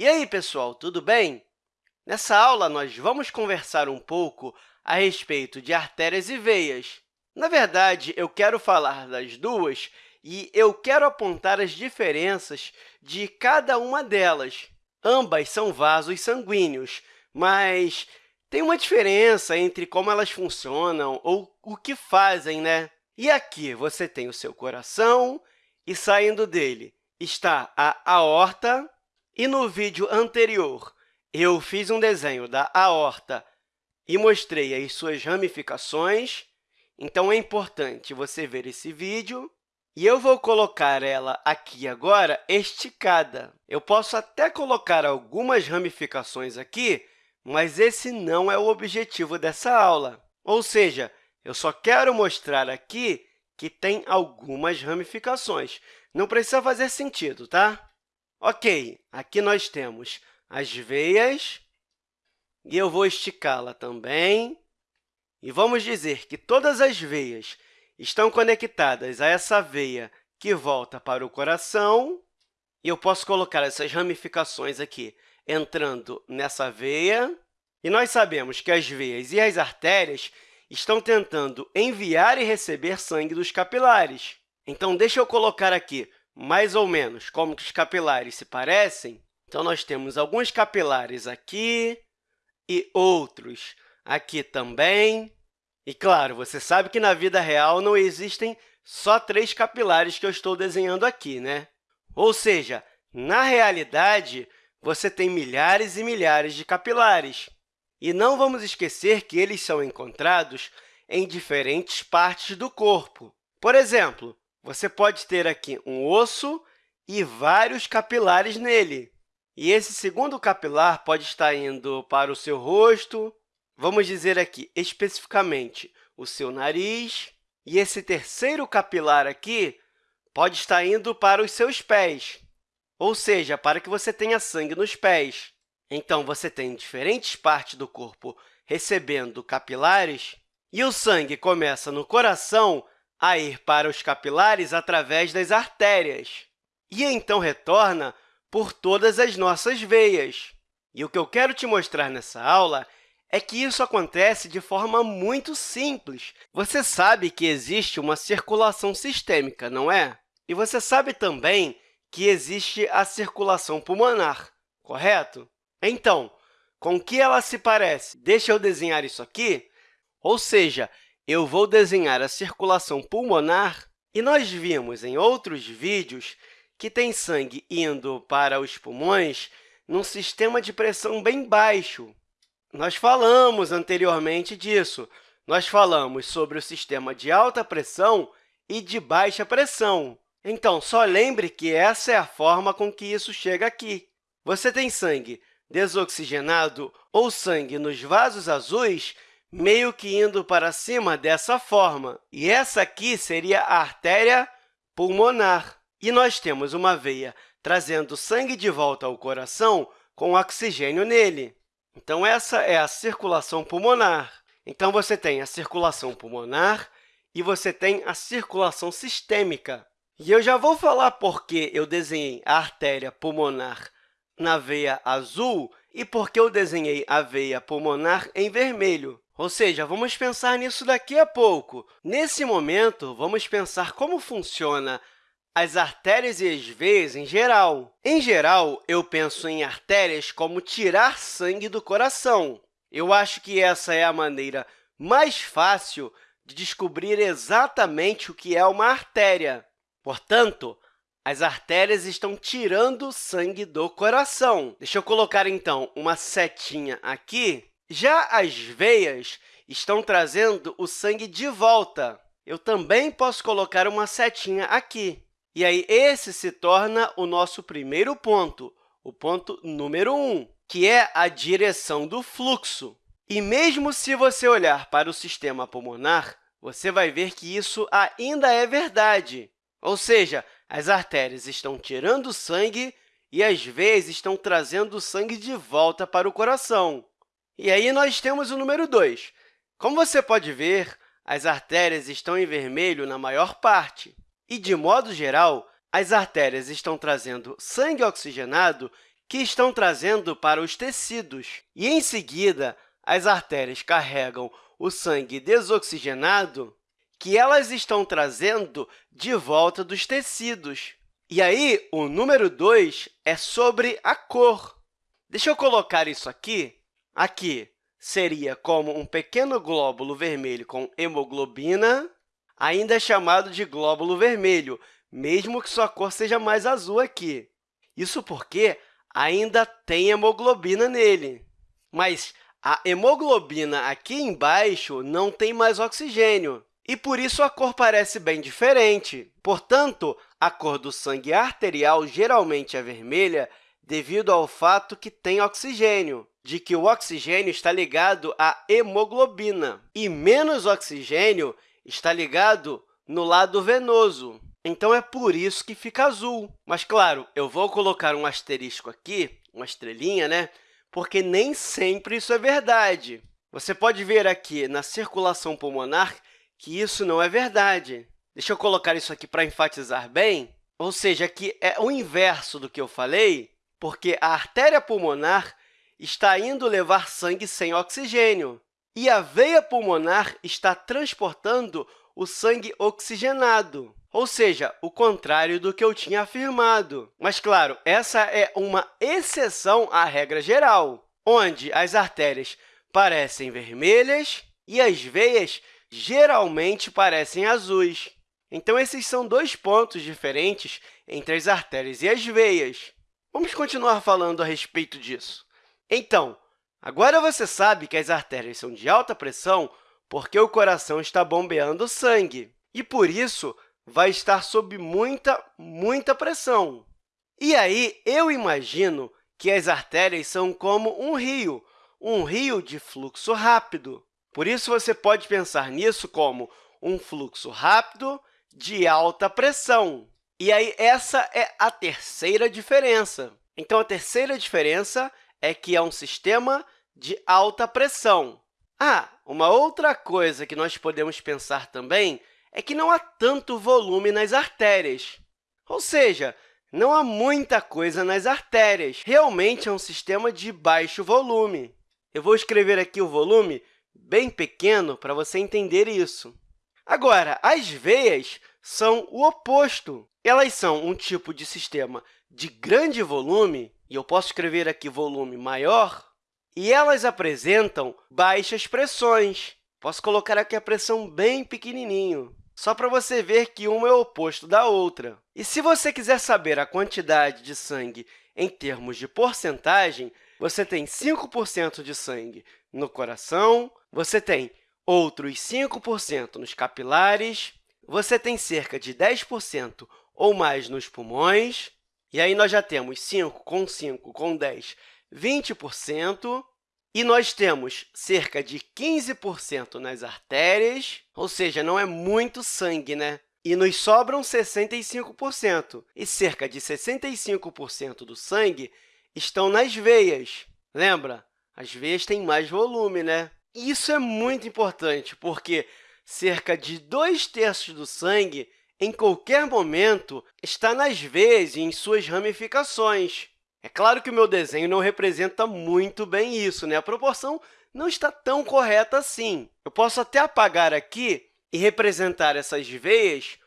E aí, pessoal, tudo bem? Nessa aula, nós vamos conversar um pouco a respeito de artérias e veias. Na verdade, eu quero falar das duas e eu quero apontar as diferenças de cada uma delas. Ambas são vasos sanguíneos, mas tem uma diferença entre como elas funcionam ou o que fazem, né? E aqui você tem o seu coração e, saindo dele, está a aorta. E no vídeo anterior, eu fiz um desenho da aorta e mostrei as suas ramificações. Então, é importante você ver esse vídeo. E eu vou colocar ela aqui agora esticada. Eu posso até colocar algumas ramificações aqui, mas esse não é o objetivo dessa aula. Ou seja, eu só quero mostrar aqui que tem algumas ramificações. Não precisa fazer sentido, tá? Ok, aqui nós temos as veias, e eu vou esticá-la também. E vamos dizer que todas as veias estão conectadas a essa veia que volta para o coração, e eu posso colocar essas ramificações aqui entrando nessa veia. E nós sabemos que as veias e as artérias estão tentando enviar e receber sangue dos capilares. Então, deixa eu colocar aqui mais ou menos como que os capilares se parecem. Então, nós temos alguns capilares aqui e outros aqui também. E, claro, você sabe que na vida real não existem só três capilares que eu estou desenhando aqui, né? Ou seja, na realidade, você tem milhares e milhares de capilares. E não vamos esquecer que eles são encontrados em diferentes partes do corpo. Por exemplo, você pode ter aqui um osso e vários capilares nele. E esse segundo capilar pode estar indo para o seu rosto, vamos dizer aqui especificamente o seu nariz, e esse terceiro capilar aqui pode estar indo para os seus pés ou seja, para que você tenha sangue nos pés. Então, você tem diferentes partes do corpo recebendo capilares, e o sangue começa no coração a ir para os capilares através das artérias, e então retorna por todas as nossas veias. E o que eu quero te mostrar nessa aula é que isso acontece de forma muito simples. Você sabe que existe uma circulação sistêmica, não é? E você sabe também que existe a circulação pulmonar, correto? Então, com que ela se parece? Deixa eu desenhar isso aqui. Ou seja, eu vou desenhar a circulação pulmonar e nós vimos em outros vídeos que tem sangue indo para os pulmões num sistema de pressão bem baixo. Nós falamos anteriormente disso. Nós falamos sobre o sistema de alta pressão e de baixa pressão. Então, só lembre que essa é a forma com que isso chega aqui. Você tem sangue desoxigenado ou sangue nos vasos azuis meio que indo para cima dessa forma. E essa aqui seria a artéria pulmonar. E nós temos uma veia trazendo sangue de volta ao coração com oxigênio nele. Então, essa é a circulação pulmonar. Então, você tem a circulação pulmonar e você tem a circulação sistêmica. E eu já vou falar por que eu desenhei a artéria pulmonar na veia azul e por que eu desenhei a veia pulmonar em vermelho. Ou seja, vamos pensar nisso daqui a pouco. Nesse momento, vamos pensar como funciona as artérias e as veias em geral. Em geral, eu penso em artérias como tirar sangue do coração. Eu acho que essa é a maneira mais fácil de descobrir exatamente o que é uma artéria. Portanto, as artérias estão tirando sangue do coração. Deixa eu colocar, então, uma setinha aqui. Já as veias estão trazendo o sangue de volta. Eu também posso colocar uma setinha aqui. E aí, esse se torna o nosso primeiro ponto, o ponto número 1, que é a direção do fluxo. E mesmo se você olhar para o sistema pulmonar, você vai ver que isso ainda é verdade. Ou seja, as artérias estão tirando sangue e as veias estão trazendo o sangue de volta para o coração. E aí nós temos o número 2. Como você pode ver, as artérias estão em vermelho na maior parte. E, de modo geral, as artérias estão trazendo sangue oxigenado que estão trazendo para os tecidos. E, em seguida, as artérias carregam o sangue desoxigenado que elas estão trazendo de volta dos tecidos. E aí, o número 2 é sobre a cor. Deixa eu colocar isso aqui. Aqui seria como um pequeno glóbulo vermelho com hemoglobina, ainda é chamado de glóbulo vermelho, mesmo que sua cor seja mais azul aqui. Isso porque ainda tem hemoglobina nele. Mas a hemoglobina aqui embaixo não tem mais oxigênio, e por isso a cor parece bem diferente. Portanto, a cor do sangue arterial geralmente é vermelha devido ao fato que tem oxigênio, de que o oxigênio está ligado à hemoglobina, e menos oxigênio está ligado no lado venoso. Então, é por isso que fica azul. Mas, claro, eu vou colocar um asterisco aqui, uma estrelinha, né? porque nem sempre isso é verdade. Você pode ver aqui na circulação pulmonar que isso não é verdade. Deixa eu colocar isso aqui para enfatizar bem. Ou seja, aqui é o inverso do que eu falei, porque a artéria pulmonar está indo levar sangue sem oxigênio, e a veia pulmonar está transportando o sangue oxigenado ou seja, o contrário do que eu tinha afirmado. Mas, claro, essa é uma exceção à regra geral, onde as artérias parecem vermelhas e as veias geralmente parecem azuis. Então, esses são dois pontos diferentes entre as artérias e as veias. Vamos continuar falando a respeito disso. Então, agora você sabe que as artérias são de alta pressão porque o coração está bombeando sangue. E, por isso, vai estar sob muita, muita pressão. E aí, eu imagino que as artérias são como um rio, um rio de fluxo rápido. Por isso, você pode pensar nisso como um fluxo rápido de alta pressão. E aí, essa é a terceira diferença. Então, a terceira diferença é que é um sistema de alta pressão. Ah, uma outra coisa que nós podemos pensar também é que não há tanto volume nas artérias. Ou seja, não há muita coisa nas artérias. Realmente é um sistema de baixo volume. Eu vou escrever aqui o volume bem pequeno para você entender isso. Agora, as veias são o oposto. Elas são um tipo de sistema de grande volume, e eu posso escrever aqui volume maior, e elas apresentam baixas pressões. Posso colocar aqui a pressão bem pequenininho só para você ver que uma é o oposto da outra. E se você quiser saber a quantidade de sangue em termos de porcentagem, você tem 5% de sangue no coração, você tem outros 5% nos capilares, você tem cerca de 10% ou mais nos pulmões, e aí nós já temos 5 com 5 com 10, 20%, e nós temos cerca de 15% nas artérias, ou seja, não é muito sangue, né? E nos sobram 65%, e cerca de 65% do sangue estão nas veias. Lembra? As veias têm mais volume, né? Isso é muito importante, porque cerca de dois terços do sangue, em qualquer momento, está nas veias e em suas ramificações. É claro que o meu desenho não representa muito bem isso, né? a proporção não está tão correta assim. Eu posso até apagar aqui e representar essas veias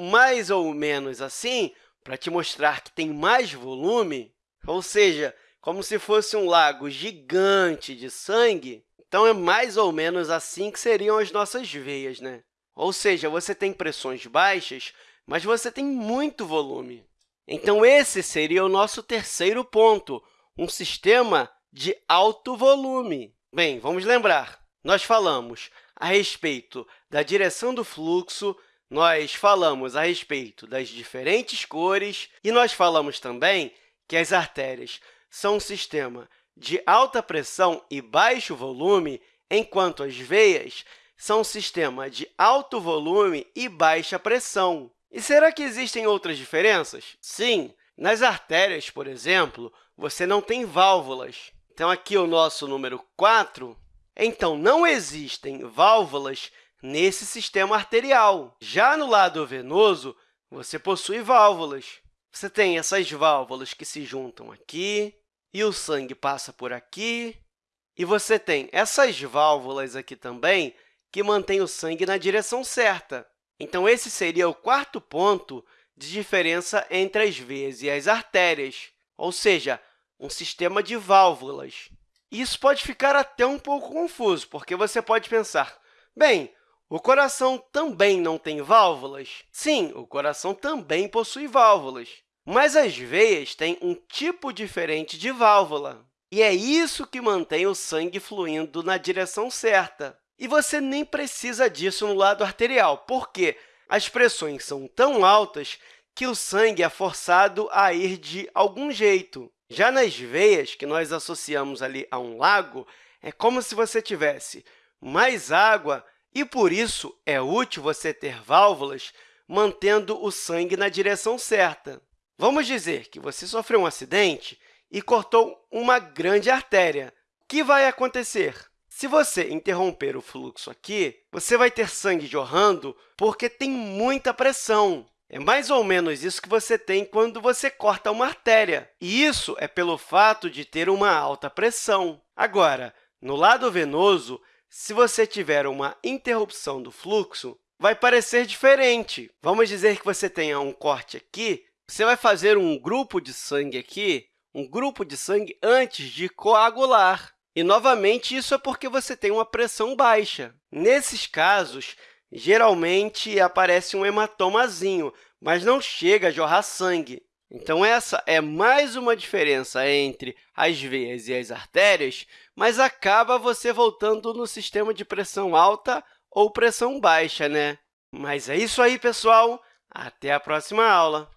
mais ou menos assim, para te mostrar que tem mais volume, ou seja, como se fosse um lago gigante de sangue, então é mais ou menos assim que seriam as nossas veias. Né? Ou seja, você tem pressões baixas, mas você tem muito volume. Então, esse seria o nosso terceiro ponto, um sistema de alto volume. Bem, vamos lembrar, nós falamos a respeito da direção do fluxo, nós falamos a respeito das diferentes cores e nós falamos também que as artérias são um sistema de alta pressão e baixo volume, enquanto as veias são um sistema de alto volume e baixa pressão. E será que existem outras diferenças? Sim, nas artérias, por exemplo, você não tem válvulas. Então, aqui o nosso número 4. Então, não existem válvulas nesse sistema arterial. Já no lado venoso, você possui válvulas. Você tem essas válvulas que se juntam aqui, e o sangue passa por aqui. E você tem essas válvulas aqui também, que mantêm o sangue na direção certa. Então, esse seria o quarto ponto de diferença entre as veias e as artérias, ou seja, um sistema de válvulas. Isso pode ficar até um pouco confuso, porque você pode pensar, bem, o coração também não tem válvulas? Sim, o coração também possui válvulas, mas as veias têm um tipo diferente de válvula. E é isso que mantém o sangue fluindo na direção certa. E você nem precisa disso no lado arterial, porque as pressões são tão altas que o sangue é forçado a ir de algum jeito. Já nas veias, que nós associamos ali a um lago, é como se você tivesse mais água e, por isso, é útil você ter válvulas mantendo o sangue na direção certa. Vamos dizer que você sofreu um acidente e cortou uma grande artéria. O que vai acontecer? Se você interromper o fluxo aqui, você vai ter sangue jorrando porque tem muita pressão. É mais ou menos isso que você tem quando você corta uma artéria. E isso é pelo fato de ter uma alta pressão. Agora, no lado venoso, se você tiver uma interrupção do fluxo, vai parecer diferente. Vamos dizer que você tenha um corte aqui, você vai fazer um grupo de sangue aqui, um grupo de sangue antes de coagular. E, novamente, isso é porque você tem uma pressão baixa. Nesses casos, geralmente aparece um hematomazinho, mas não chega a jorrar sangue. Então, essa é mais uma diferença entre as veias e as artérias, mas acaba você voltando no sistema de pressão alta ou pressão baixa, né? Mas é isso aí, pessoal! Até a próxima aula!